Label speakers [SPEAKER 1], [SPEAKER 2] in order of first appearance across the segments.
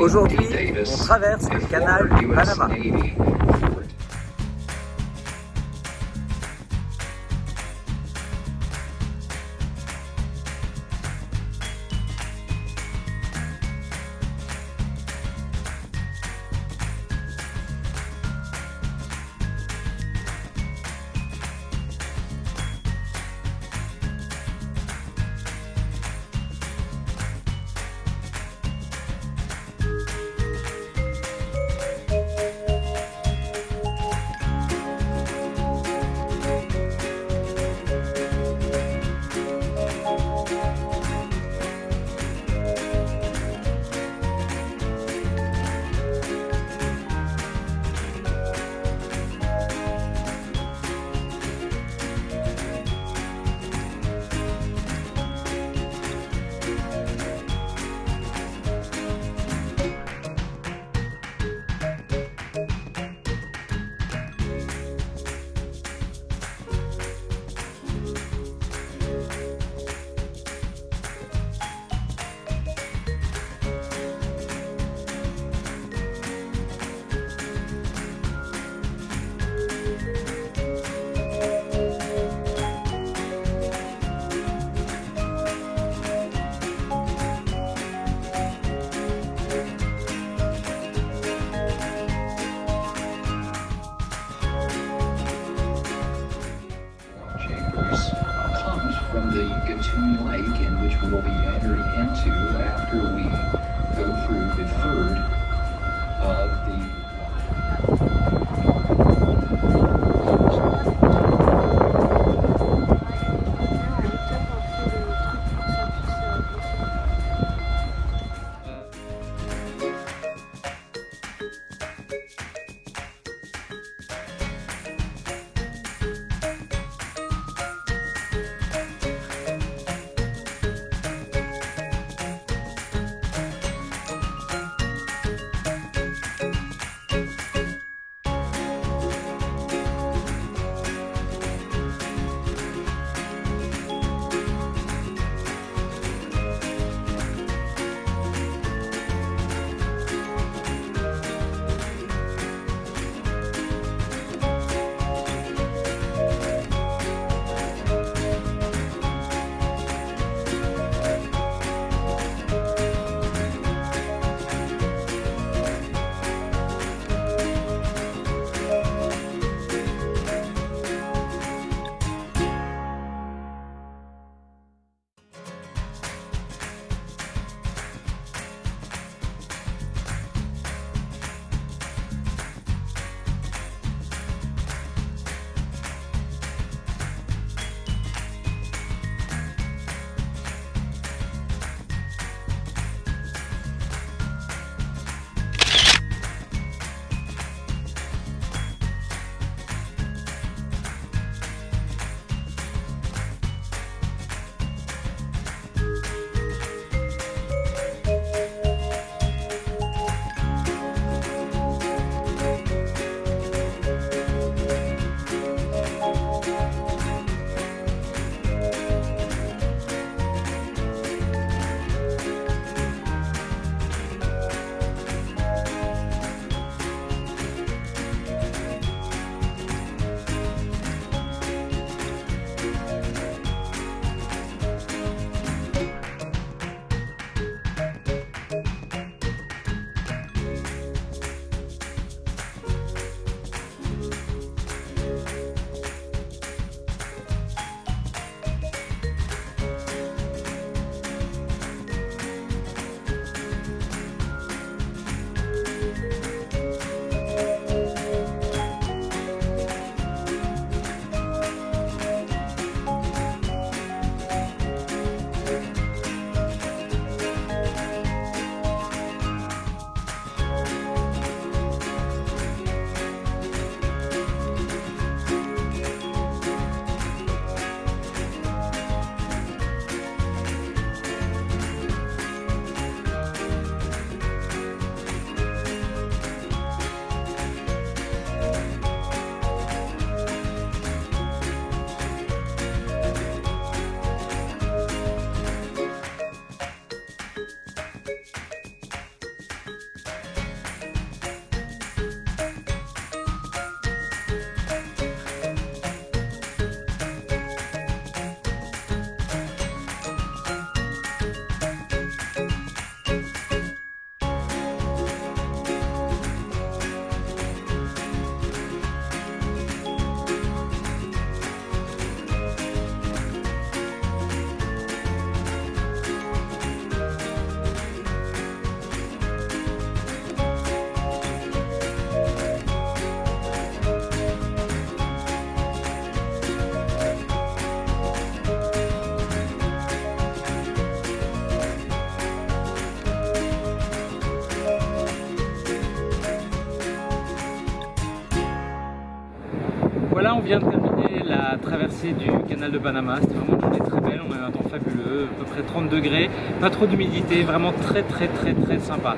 [SPEAKER 1] Aujourd'hui, on traverse le canal du Panama.
[SPEAKER 2] The Gatun Lake, in which we will be entering into after
[SPEAKER 1] là, on vient de terminer la traversée du canal de Panama. C'était vraiment une journée très belle, on a eu un temps fabuleux, à peu près 30 degrés, pas trop d'humidité, vraiment très très très très sympa.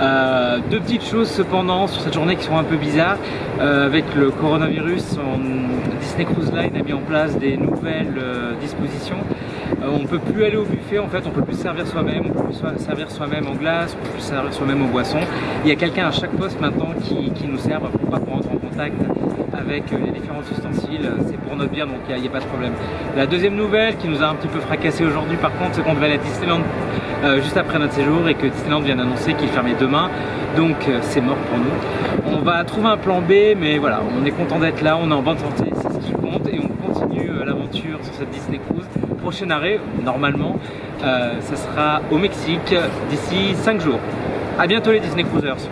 [SPEAKER 1] Euh, deux petites choses cependant sur cette journée qui sont un peu bizarres. Euh, avec le coronavirus, Disney Cruise Line a mis en place des nouvelles euh, dispositions. on ne peut plus aller au buffet en fait, on peut plus servir soi-même, on peut plus servir soi-même en glace, on peut plus servir soi-même aux boissons. Il y a quelqu'un à chaque poste maintenant qui, nous sert, pourquoi en avec les différents ustensiles, c'est pour notre bien donc il n'y a, pas de problème. La deuxième nouvelle qui nous a un petit peu fracassé aujourd'hui par contre c'est qu'on devait aller à Disneyland euh, juste après notre séjour et que Disneyland vient d'annoncer qu'il fermait demain donc euh, c'est mort pour nous. On va trouver un plan B mais voilà on est content d'être là, on est en bonne santé, c'est ce qui compte et on continue euh, l'aventure sur cette Disney Cruise. Prochain arrêt normalement ça sera au Mexique d'ici 5 jours. A bientôt les Disney Cruisers